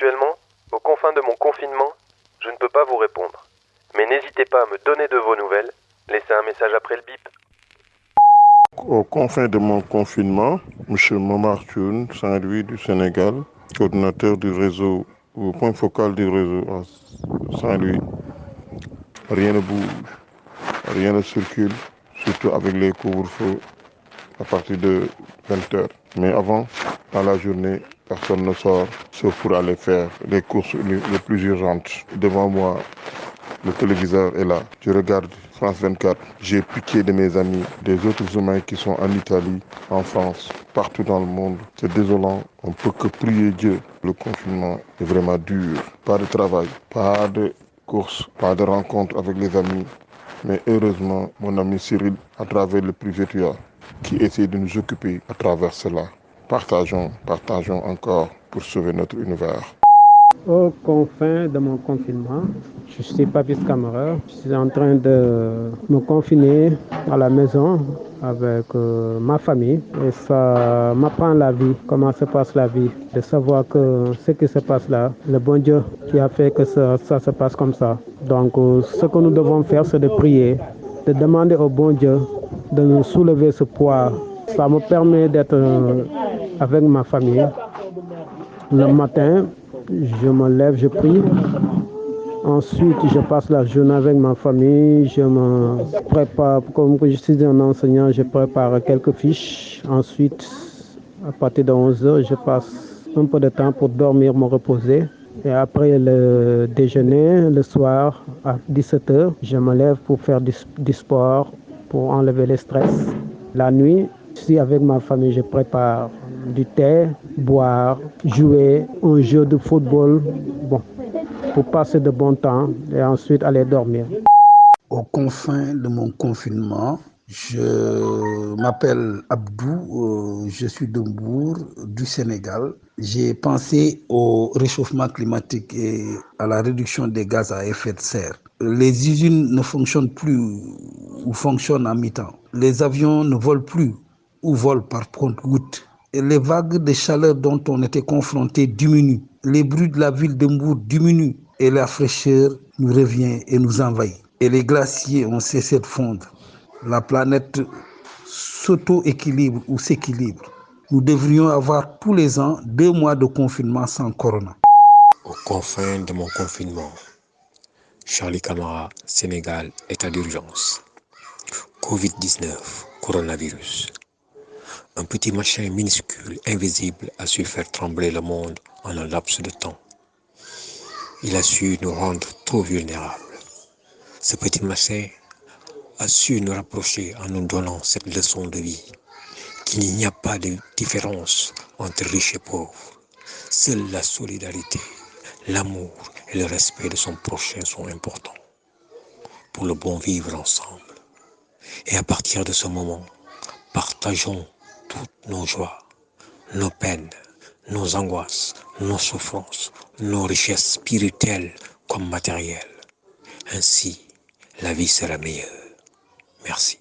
Actuellement, aux confins de mon confinement, je ne peux pas vous répondre. Mais n'hésitez pas à me donner de vos nouvelles. Laissez un message après le bip. Aux confins de mon confinement, M. Momar Thioune, Saint-Louis du Sénégal, coordinateur du réseau, ou point focal du réseau à Saint-Louis. Rien ne bouge, rien ne circule, surtout avec les couvre-feux à partir de 20h. Mais avant, dans la journée, personne ne sort, sauf pour aller faire les courses les plus urgentes. Devant moi, le téléviseur est là. Je regarde France 24. J'ai piqué de mes amis, des autres humains qui sont en Italie, en France, partout dans le monde. C'est désolant. On peut que prier Dieu. Le confinement est vraiment dur. Pas de travail, pas de course, pas de rencontre avec les amis. Mais heureusement, mon ami Cyril, à travers le privétua, qui essaie de nous occuper à travers cela. Partageons, partageons encore pour sauver notre univers. Aux confins de mon confinement, je suis Papis Camara. Je suis en train de me confiner à la maison avec euh, ma famille et ça m'apprend la vie, comment se passe la vie, de savoir que ce qui se passe là, le bon Dieu qui a fait que ça, ça se passe comme ça. Donc euh, ce que nous devons faire, c'est de prier, de demander au bon Dieu de soulever ce poids. Ça me permet d'être euh, avec ma famille. Le matin, je me lève, je prie. Ensuite, je passe la journée avec ma famille. Je me prépare, comme je suis un enseignant, je prépare quelques fiches. Ensuite, à partir de 11 heures, je passe un peu de temps pour dormir, me reposer. Et après le déjeuner, le soir, à 17 heures, je me lève pour faire du sport, pour enlever le stress. La nuit, je avec ma famille, je prépare du thé, boire, jouer un jeu de football, bon, pour passer de bon temps et ensuite aller dormir. Aux confins de mon confinement, je m'appelle Abdou, euh, je suis de Mbour, du Sénégal. J'ai pensé au réchauffement climatique et à la réduction des gaz à effet de serre. Les usines ne fonctionnent plus ou fonctionnent à mi-temps. Les avions ne volent plus ou volent par compte-gouttes. Les vagues de chaleur dont on était confronté diminuent. Les bruits de la ville de Mbour diminuent et la fraîcheur nous revient et nous envahit. Et les glaciers ont cessé de fondre. La planète s'auto-équilibre ou s'équilibre. Nous devrions avoir tous les ans deux mois de confinement sans corona. Aux confins de mon confinement, Charlie Camara, Sénégal, état d'urgence. Covid-19, coronavirus. Un petit machin minuscule, invisible, a su faire trembler le monde en un laps de temps. Il a su nous rendre trop vulnérables. Ce petit machin a su nous rapprocher en nous donnant cette leçon de vie, qu'il n'y a pas de différence entre riches et pauvres. Seule la solidarité, l'amour et le respect de son prochain sont importants pour le bon vivre ensemble. Et à partir de ce moment, partageons toutes nos joies, nos peines, nos angoisses, nos souffrances, nos richesses spirituelles comme matérielles. Ainsi, la vie sera meilleure. Merci.